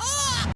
Oh!